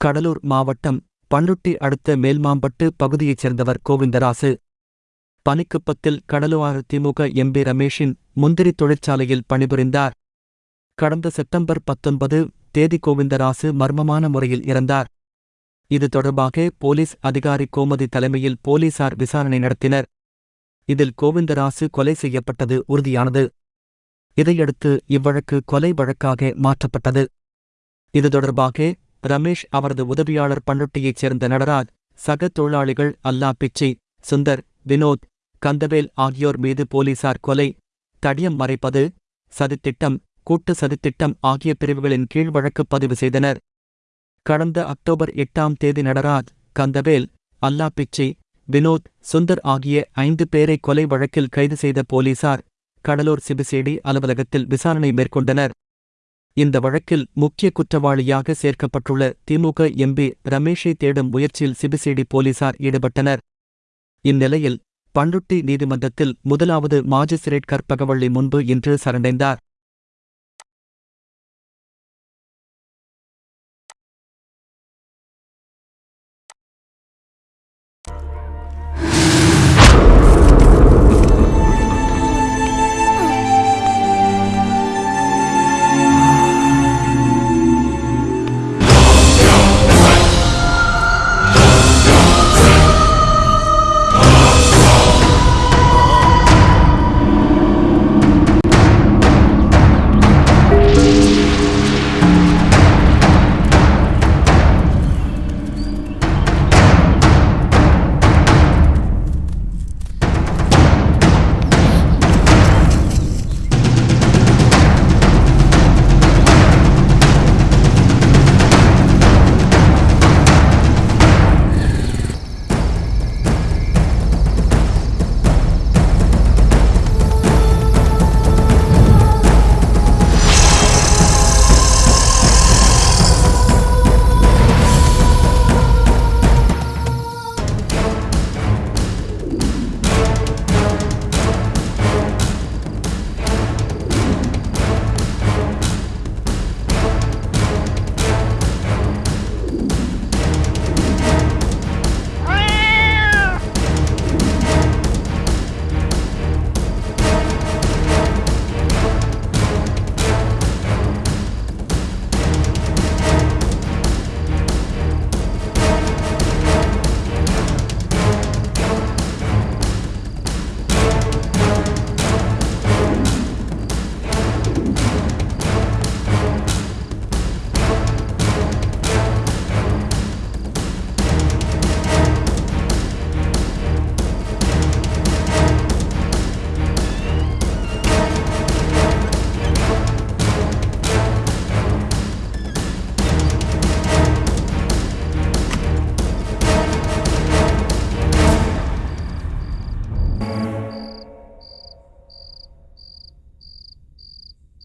கடலூர் மாவட்டம் பண்ருட்டி அடுத்த மேல்மாம்பட்டு பகுதியைச் சேர்ந்தவர் கோவிந்தராசு. பனிக்குப்பத்தில் கடலூர் திமுக எம்பி ரமேஷின் முந்திரி தொழிற்சாலையில் பணிபுரிந்தார். கடந்த செப்டம்பர் பத்தொன்பது தேதி கோவிந்தராசு மர்மமான முறையில் இறந்தார். இது தொடர்பாக போலீஸ் அதிகாரி கோமதி தலைமையில் போலீசார் விசாரணை நடத்தினர். இதில் கோவிந்தராசு கொலை செய்யப்பட்டது உறுதியானது. இதையடுத்து இவ்வழக்கு கொலை வழக்காக மாற்றப்பட்டது. இது தொடர்பாக ரமேஷ் அவரது உதவியாளர் பண்ருட்டியைச் சேர்ந்த நடராஜ் சக தொழிலாளிகள் அல்லா பிச்சை சுந்தர் வினோத் கந்தவேல் ஆகியோர் மீது போலீசார் கொலை தடியம் மறைப்பது சதித்திட்டம் கூட்டு சதித்திட்டம் ஆகிய பிரிவுகளின் கீழ் வழக்கு பதிவு செய்தனர். கடந்த அக்டோபர் எட்டாம் தேதி நடராஜ் கந்தவேல் அல்லா பிச்சை வினோத் சுந்தர் ஆகிய ஐந்து பேரை கொலை வழக்கில் கைது செய்த போலீசார் கடலூர் சிபிசிடி அலுவலகத்தில் விசாரணை மேற்கொண்டனர். இந்த வழக்கில் முக்கிய குற்றவாளியாக சேர்க்கப்பட்டுள்ள திமுக எம்பி ரமேஷை தேடும் முயற்சியில் சிபிசிடி போலீசார் ஈடுபட்டனர். இந்நிலையில் பண்ருட்டி நீதிமன்றத்தில் முதலாவது மாஜிஸ்திரேட் கற்பகவள்ளி முன்பு இன்று சரண்டைந்தார்.